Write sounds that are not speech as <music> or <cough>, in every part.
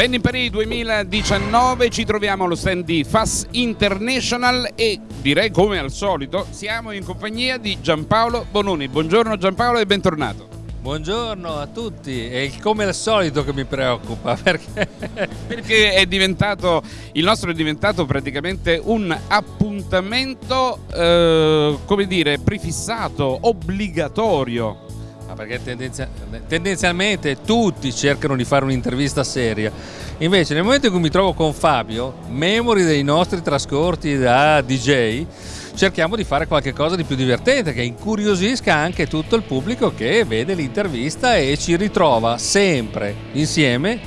Vending Paris 2019 ci troviamo allo stand di FAS International e direi come al solito siamo in compagnia di Giampaolo Bononi. Buongiorno Giampaolo e bentornato. Buongiorno a tutti, è come al solito che mi preoccupa <laughs> perché... perché è diventato, il nostro è diventato praticamente un appuntamento, eh, come dire, prefissato, obbligatorio ma perché tendenzialmente tutti cercano di fare un'intervista seria. Invece nel momento in cui mi trovo con Fabio, memori dei nostri trascorsi da DJ, cerchiamo di fare qualcosa di più divertente, che incuriosisca anche tutto il pubblico che vede l'intervista e ci ritrova sempre insieme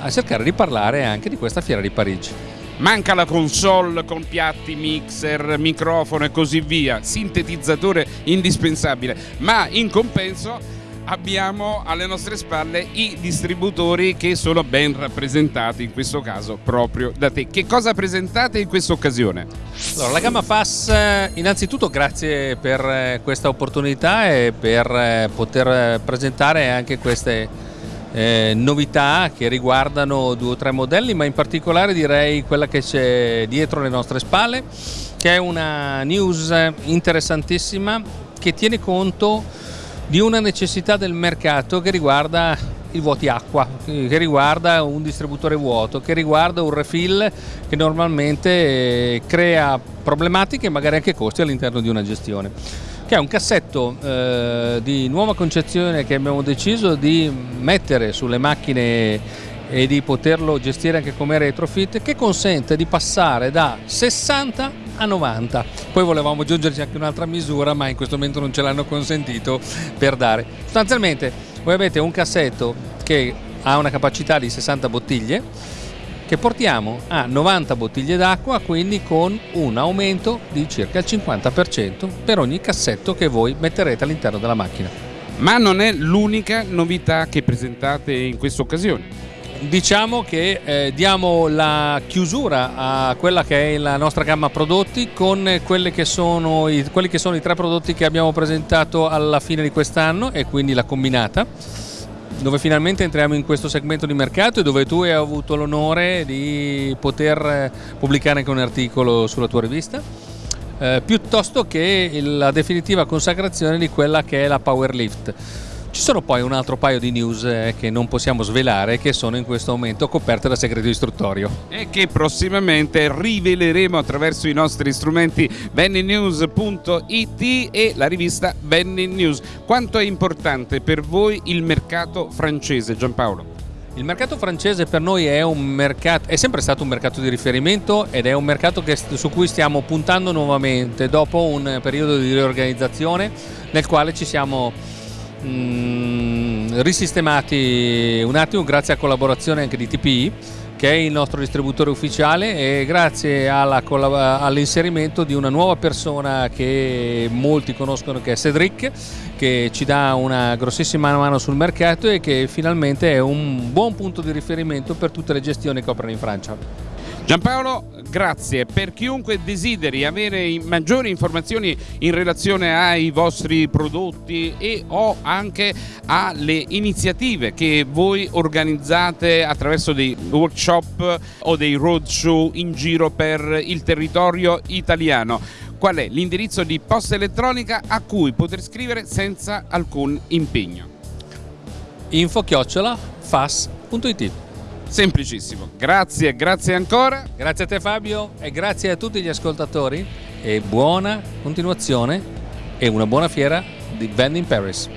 a cercare di parlare anche di questa fiera di Parigi. Manca la console con piatti, mixer, microfono e così via, sintetizzatore indispensabile, ma in compenso abbiamo alle nostre spalle i distributori che sono ben rappresentati in questo caso proprio da te. Che cosa presentate in questa occasione? Allora, la gamma FAS, innanzitutto grazie per eh, questa opportunità e per eh, poter presentare anche queste eh, novità che riguardano due o tre modelli, ma in particolare direi quella che c'è dietro le nostre spalle, che è una news interessantissima che tiene conto di una necessità del mercato che riguarda i vuoti acqua, che riguarda un distributore vuoto, che riguarda un refill che normalmente eh, crea problematiche e magari anche costi all'interno di una gestione che è un cassetto eh, di nuova concezione che abbiamo deciso di mettere sulle macchine e di poterlo gestire anche come retrofit che consente di passare da 60 a 90 poi volevamo aggiungerci anche un'altra misura ma in questo momento non ce l'hanno consentito per dare. Sostanzialmente voi avete un cassetto che ha una capacità di 60 bottiglie che portiamo a 90 bottiglie d'acqua, quindi con un aumento di circa il 50% per ogni cassetto che voi metterete all'interno della macchina. Ma non è l'unica novità che presentate in questa occasione. Diciamo che eh, diamo la chiusura a quella che è la nostra gamma prodotti con i, quelli che sono i tre prodotti che abbiamo presentato alla fine di quest'anno e quindi la combinata dove finalmente entriamo in questo segmento di mercato e dove tu hai avuto l'onore di poter eh, pubblicare anche un articolo sulla tua rivista, eh, piuttosto che la definitiva consacrazione di quella che è la Powerlift. Ci sono poi un altro paio di news eh, che non possiamo svelare che sono in questo momento coperte da segreto istruttorio. E che prossimamente riveleremo attraverso i nostri strumenti venninews.it e la rivista Venni News. Quanto è importante per voi il mercato francese, Giampaolo? Il mercato francese per noi è, mercato, è, sempre stato un mercato di riferimento ed è un mercato che, su cui stiamo puntando nuovamente dopo un periodo di riorganizzazione nel quale ci siamo mh, risistemati un attimo grazie a collaborazione anche di TPI che è il nostro distributore ufficiale e grazie all'inserimento di una nuova persona che molti conoscono che è Cedric che ci dà una grossissima mano sul mercato e che finalmente è un buon punto di riferimento per tutte le gestioni che operano in Francia. Giampaolo, grazie. Per chiunque desideri avere maggiori informazioni in relazione ai vostri prodotti e o anche alle iniziative che voi organizzate attraverso dei workshop o dei roadshow in giro per il territorio italiano, qual è l'indirizzo di posta elettronica a cui poter scrivere senza alcun impegno? info chiocciola fas.it Semplicissimo. Grazie, grazie ancora. Grazie a te Fabio e grazie a tutti gli ascoltatori e buona continuazione e una buona fiera di Band in Paris.